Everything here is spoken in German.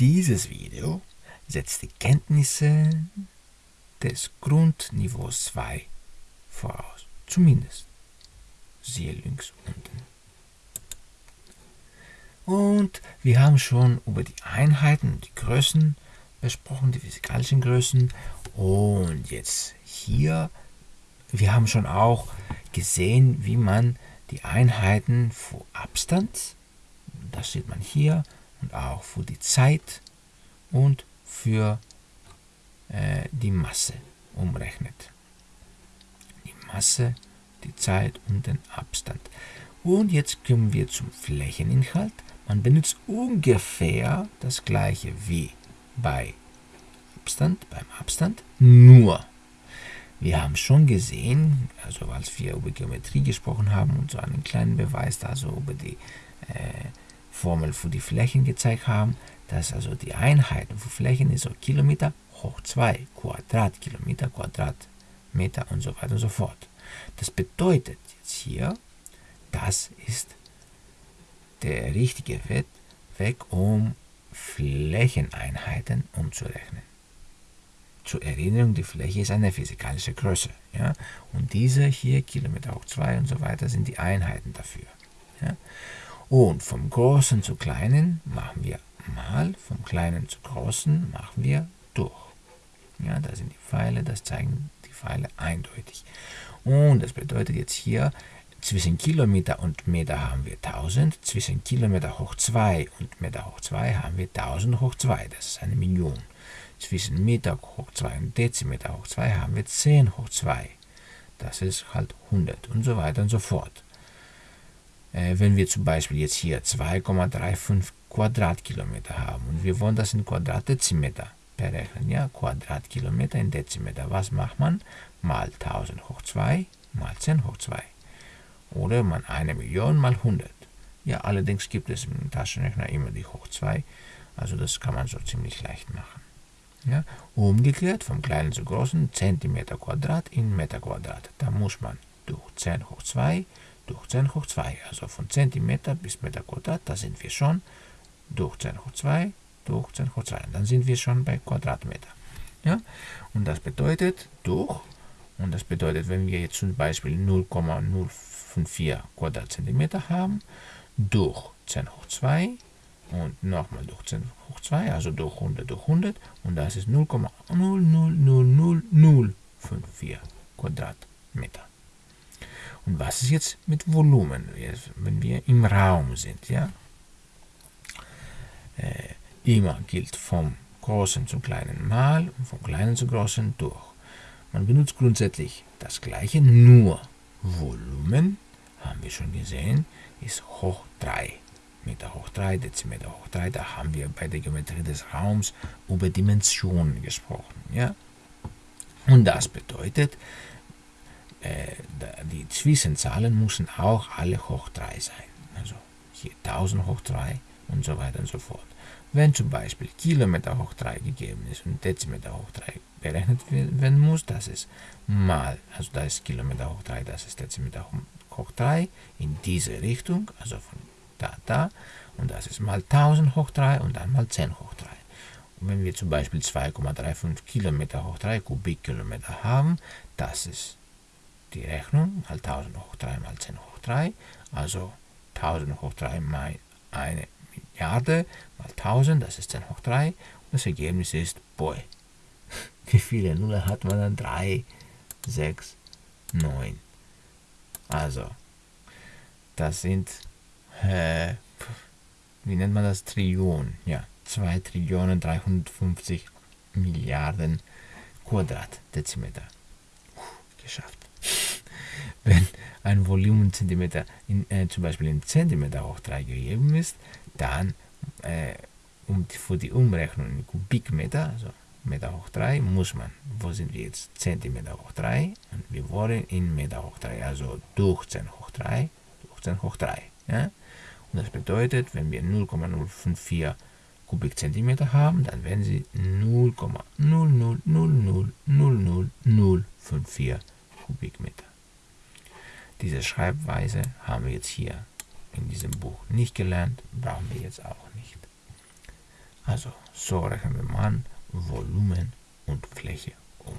Dieses Video setzt die Kenntnisse des Grundniveaus 2 voraus. Zumindest. Siehe links unten. Und wir haben schon über die Einheiten und die Größen besprochen, die physikalischen Größen. Und jetzt hier, wir haben schon auch gesehen, wie man die Einheiten für Abstand, das sieht man hier, und auch für die Zeit und für äh, die Masse umrechnet. Die Masse, die Zeit und den Abstand. Und jetzt kommen wir zum Flächeninhalt. Man benutzt ungefähr das gleiche wie bei Abstand, beim Abstand, nur wir haben schon gesehen, also als wir über Geometrie gesprochen haben und so einen kleinen Beweis, also über die äh, Formel für die Flächen gezeigt haben, dass also die Einheiten für Flächen ist so Kilometer hoch 2, Quadratkilometer, Quadratmeter und so weiter und so fort. Das bedeutet jetzt hier, das ist der richtige Weg, um Flächeneinheiten umzurechnen. Zur Erinnerung, die Fläche ist eine physikalische Größe. Ja? Und diese hier, Kilometer hoch 2 und so weiter, sind die Einheiten dafür. Ja? Und vom Großen zu Kleinen machen wir mal, vom Kleinen zu Großen machen wir durch. Ja, da sind die Pfeile, das zeigen die Pfeile eindeutig. Und das bedeutet jetzt hier, zwischen Kilometer und Meter haben wir 1000, zwischen Kilometer hoch 2 und Meter hoch 2 haben wir 1000 hoch 2, das ist eine Million. Zwischen Meter hoch 2 und Dezimeter hoch 2 haben wir 10 hoch 2, das ist halt 100 und so weiter und so fort. Äh, wenn wir zum Beispiel jetzt hier 2,35 Quadratkilometer haben und wir wollen das in Quadratdezimeter berechnen, ja, Quadratkilometer in Dezimeter, was macht man? Mal 1000 hoch 2 mal 10 hoch 2 oder man eine Million mal 100. Ja, allerdings gibt es im Taschenrechner immer die hoch 2, also das kann man so ziemlich leicht machen. Ja, umgekehrt vom kleinen zu großen Zentimeter Quadrat in Meter Quadrat. Da muss man durch 10 hoch 2 durch 10 hoch 2, also von Zentimeter bis Meter Quadrat, da sind wir schon durch 10 hoch 2 durch 10 hoch 2. Dann sind wir schon bei Quadratmeter. Ja? Und das bedeutet durch, und das bedeutet, wenn wir jetzt zum Beispiel 0,05 4 Quadratzentimeter haben, durch 10 hoch 2 und nochmal durch 10 hoch 2, also durch 100 durch 100 und das ist 0,0000054 Quadratmeter. Und was ist jetzt mit Volumen, wenn wir im Raum sind? Ja? Äh, immer gilt vom Großen zum Kleinen mal und vom Kleinen zum Großen durch. Man benutzt grundsätzlich das gleiche, nur Volumen haben wir schon gesehen, ist hoch 3. Meter hoch 3, Dezimeter hoch 3, da haben wir bei der Geometrie des Raums über Dimensionen gesprochen. Ja? Und das bedeutet, äh, die Zwischenzahlen müssen auch alle hoch 3 sein. Also hier 1000 hoch 3 und so weiter und so fort. Wenn zum Beispiel Kilometer hoch 3 gegeben ist und Dezimeter hoch 3 berechnet werden muss, das ist mal, also da ist Kilometer hoch 3, das ist Dezimeter hoch 3 in diese Richtung, also von da, da, und das ist mal 1000 hoch 3 und dann mal 10 hoch 3. Und wenn wir zum Beispiel 2,35 Kilometer hoch 3 Kubikkilometer haben, das ist die Rechnung mal 1000 hoch 3 mal 10 hoch 3, also 1000 hoch 3 mal eine Milliarde mal 1000, das ist 10 hoch 3 und das Ergebnis ist, boy, wie viele Nullen hat man dann? 3, 6, 9. Also, das sind, äh, wie nennt man das? Trillionen. Ja, 2 Trillionen 350 Milliarden Quadratdezimeter. geschafft. Wenn ein Volumenzentimeter in, äh, zum Beispiel in Zentimeter hoch 3 gegeben ist, dann äh, um die, für die Umrechnung in Kubikmeter, also Meter hoch 3 muss man, wo sind wir jetzt? Zentimeter hoch 3 und wir wollen in Meter hoch 3, also durch 10 hoch 3, durch 10 hoch 3. Ja? Und das bedeutet, wenn wir 0,054 Kubikzentimeter haben, dann werden sie 0,000000054 Kubikmeter. Diese Schreibweise haben wir jetzt hier in diesem Buch nicht gelernt, brauchen wir jetzt auch nicht. Also so rechnen wir mal Volumen und Fläche um.